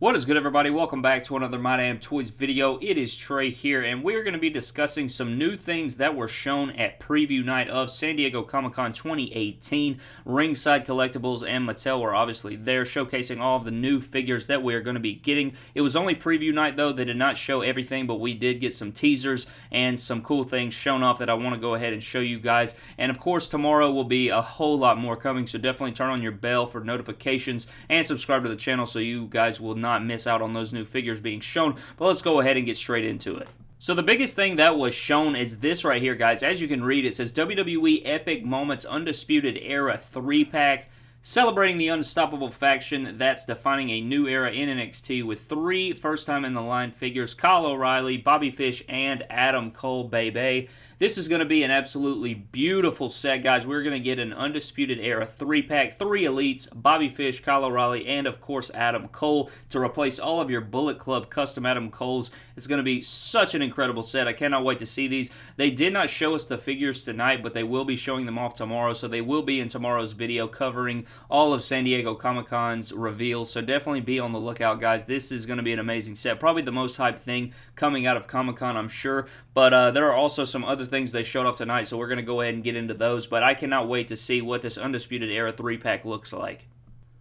What is good everybody? Welcome back to another My Damn Toys video. It is Trey here and we're going to be discussing some new things that were shown at preview night of San Diego Comic-Con 2018. Ringside Collectibles and Mattel were obviously there showcasing all of the new figures that we are going to be getting. It was only preview night though. They did not show everything but we did get some teasers and some cool things shown off that I want to go ahead and show you guys. And of course tomorrow will be a whole lot more coming so definitely turn on your bell for notifications and subscribe to the channel so you guys will not not miss out on those new figures being shown. But let's go ahead and get straight into it. So the biggest thing that was shown is this right here, guys. As you can read, it says WWE Epic Moments Undisputed Era 3-pack. Celebrating the unstoppable faction that's defining a new era in NXT with three first time in the line figures Kyle O'Reilly, Bobby Fish, and Adam Cole Bay Bay. This is going to be an absolutely beautiful set, guys. We're going to get an Undisputed Era 3-pack, three Elites, Bobby Fish, Kyle O'Reilly, and, of course, Adam Cole to replace all of your Bullet Club custom Adam Coles. It's going to be such an incredible set. I cannot wait to see these. They did not show us the figures tonight, but they will be showing them off tomorrow, so they will be in tomorrow's video covering all of San Diego Comic-Con's reveals, so definitely be on the lookout, guys. This is going to be an amazing set. Probably the most hyped thing coming out of Comic-Con, I'm sure, but uh, there are also some other things they showed off tonight, so we're going to go ahead and get into those. But I cannot wait to see what this Undisputed Era 3-pack looks like.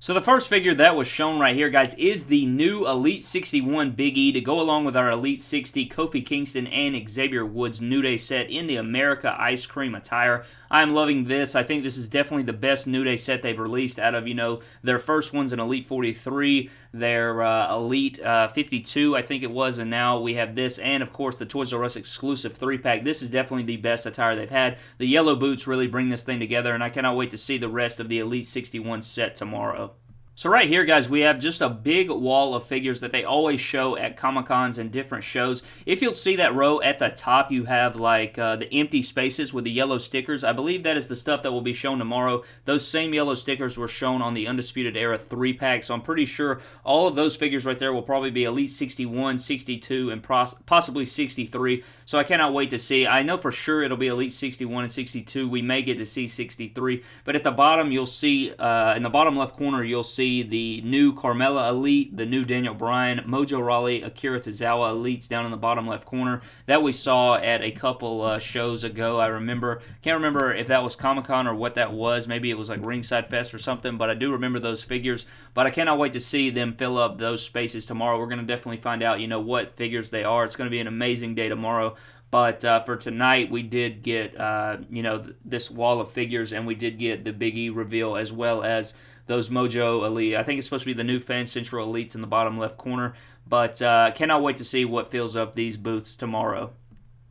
So the first figure that was shown right here, guys, is the new Elite 61 Big E to go along with our Elite 60 Kofi Kingston and Xavier Woods New Day set in the America Ice Cream attire. I'm loving this. I think this is definitely the best New Day set they've released out of, you know, their first ones in Elite 43, their uh, Elite uh, 52, I think it was, and now we have this, and of course the Toys R Us exclusive 3-pack. This is definitely the best attire they've had. The yellow boots really bring this thing together, and I cannot wait to see the rest of the Elite 61 set tomorrow. So right here, guys, we have just a big wall of figures that they always show at Comic-Cons and different shows. If you'll see that row at the top, you have like uh, the empty spaces with the yellow stickers. I believe that is the stuff that will be shown tomorrow. Those same yellow stickers were shown on the Undisputed Era 3-pack, so I'm pretty sure all of those figures right there will probably be Elite 61, 62, and possibly 63. So I cannot wait to see. I know for sure it'll be Elite 61 and 62. We may get to see 63, but at the bottom, you'll see, uh, in the bottom left corner, you'll see the new Carmella Elite, the new Daniel Bryan, Mojo Rawley, Akira Tozawa Elites down in the bottom left corner that we saw at a couple uh, shows ago. I remember, can't remember if that was Comic Con or what that was. Maybe it was like Ringside Fest or something, but I do remember those figures. But I cannot wait to see them fill up those spaces tomorrow. We're going to definitely find out, you know, what figures they are. It's going to be an amazing day tomorrow. But uh, for tonight, we did get, uh, you know, this wall of figures, and we did get the Big E reveal as well as those Mojo Elite. I think it's supposed to be the new Fan Central Elites in the bottom left corner, but uh, cannot wait to see what fills up these booths tomorrow.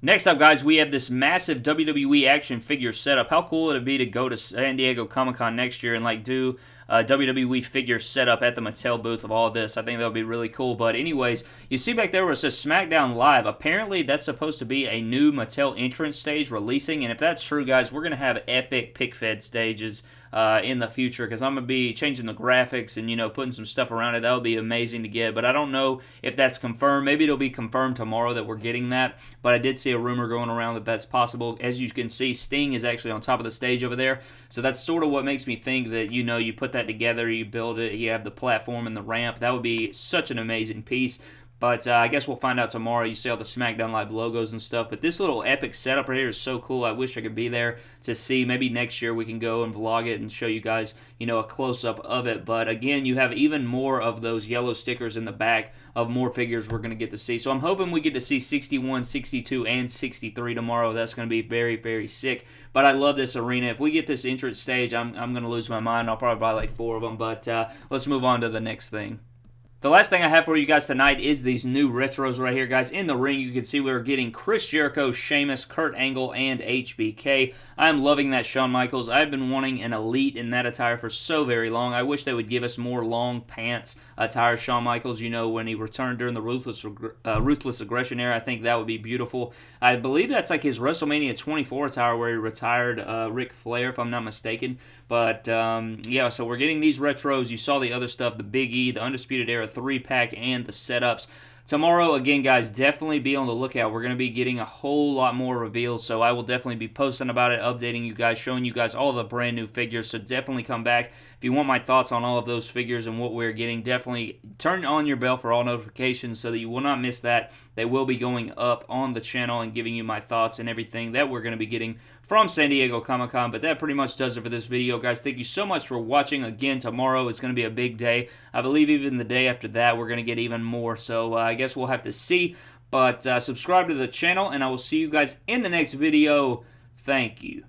Next up, guys, we have this massive WWE action figure setup. How cool would it be to go to San Diego Comic-Con next year and, like, do a WWE figure setup at the Mattel booth of all this? I think that would be really cool. But anyways, you see back there where it says SmackDown Live. Apparently, that's supposed to be a new Mattel entrance stage releasing. And if that's true, guys, we're going to have epic pick fed stages uh, in the future because I'm going to be changing the graphics and, you know, putting some stuff around it. That would be amazing to get, but I don't know if that's confirmed. Maybe it'll be confirmed tomorrow that we're getting that, but I did see a rumor going around that that's possible. As you can see, Sting is actually on top of the stage over there, so that's sort of what makes me think that, you know, you put that together, you build it, you have the platform and the ramp. That would be such an amazing piece. But uh, I guess we'll find out tomorrow. You see all the SmackDown Live logos and stuff. But this little epic setup right here is so cool. I wish I could be there to see. Maybe next year we can go and vlog it and show you guys, you know, a close-up of it. But again, you have even more of those yellow stickers in the back of more figures we're going to get to see. So I'm hoping we get to see 61, 62, and 63 tomorrow. That's going to be very, very sick. But I love this arena. If we get this entrance stage, I'm, I'm going to lose my mind. I'll probably buy like four of them. But uh, let's move on to the next thing. The last thing I have for you guys tonight is these new retros right here, guys. In the ring, you can see we're getting Chris Jericho, Sheamus, Kurt Angle, and HBK. I'm loving that Shawn Michaels. I've been wanting an Elite in that attire for so very long. I wish they would give us more long pants attire. Shawn Michaels, you know, when he returned during the Ruthless, uh, Ruthless Aggression era, I think that would be beautiful. I believe that's like his WrestleMania 24 attire where he retired uh, Ric Flair, if I'm not mistaken. But um, yeah, so we're getting these retros. You saw the other stuff, the Big E, the Undisputed Era 3-pack, and the setups. Tomorrow, again, guys, definitely be on the lookout. We're going to be getting a whole lot more reveals, so I will definitely be posting about it, updating you guys, showing you guys all the brand new figures. So definitely come back if you want my thoughts on all of those figures and what we're getting, definitely turn on your bell for all notifications so that you will not miss that. They will be going up on the channel and giving you my thoughts and everything that we're going to be getting from San Diego Comic Con. But that pretty much does it for this video, guys. Thank you so much for watching. Again, tomorrow is going to be a big day. I believe even the day after that, we're going to get even more. So uh, I guess we'll have to see. But uh, subscribe to the channel, and I will see you guys in the next video. Thank you.